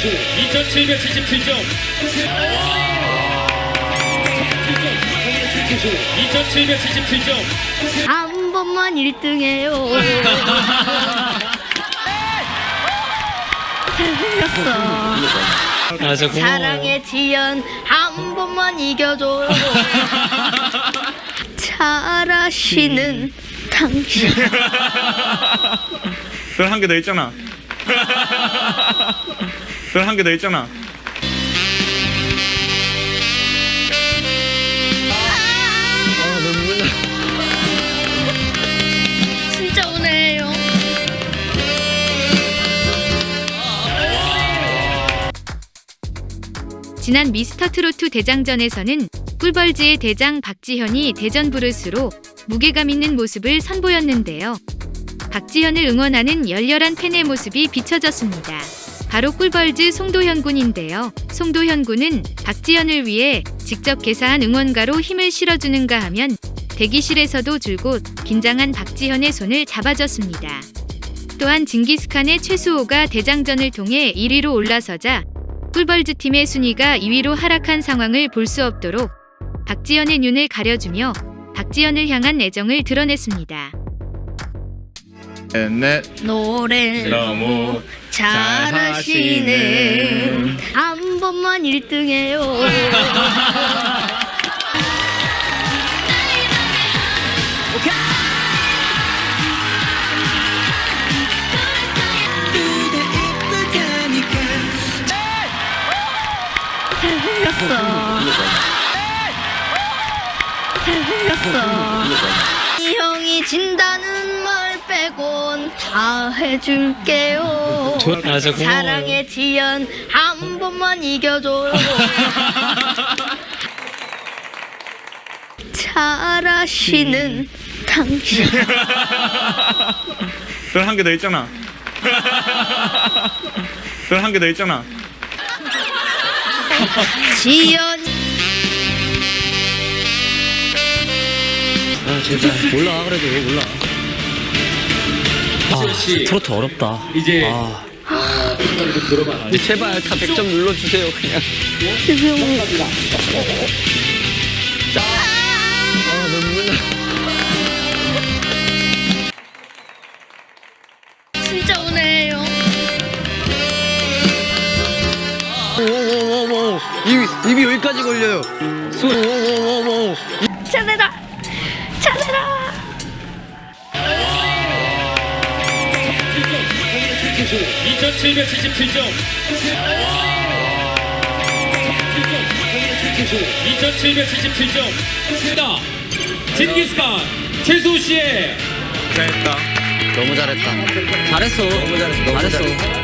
2777점. 2777점. 한 번만 1등 해요. 잘생겼어. 아. 사랑의 지연 한 번만 이겨줘. 잘하시는 당신. 별한개 더 있잖아. 별한개 더 있잖아. 진짜 오네요. 지난 미스터트로트 대장전에서는 꿀벌즈의 대장 박지현이 대전 부르스로 무게감 있는 모습을 선보였는데요. 박지현을 응원하는 열렬한 팬의 모습이 비춰졌습니다. 바로 꿀벌즈 송도현 군인데요. 송도현 군은 박지현을 위해 직접 개사한 응원가로 힘을 실어주는가 하면 대기실에서도 줄곧 긴장한 박지현의 손을 잡아줬습니다. 또한 징기스칸의 최수호가 대장전을 통해 1위로 올라서자 꿀벌즈 팀의 순위가 2위로 하락한 상황을 볼 수 없도록 박지현의 눈을 가려주며 박지현을 향한 애정을 드러냈습니다. 넷 노래 너무 잘하시는 한 번만 1등 해요. 잘생겼어. 잘생겼어. 이 형이 진다는 말 빼곤 다 해줄게요. 아, 고마워요. 사랑의 지연 한 번만 이겨줘. 잘하시는 당신. 별한개 더 있잖아. 별한개 더 있잖아. 지연 아, 제발. 올라와, 그래도 올라. 아, 씨. 트로트 어렵다. 이제 아, 들어봐. 이제 제발 다 100점 눌러주세요, 그냥. 죄송합니다. 아, 눈물 나. 진짜 오네요. 오오오오 입이 입이 여기까지 걸려요. 수 오오오오 잘해라. 2777점. 2777점. 징기스칸 최수호 씨의 잘했다. 너무 잘했다. 잘했어. 너무 잘했어. 잘했어.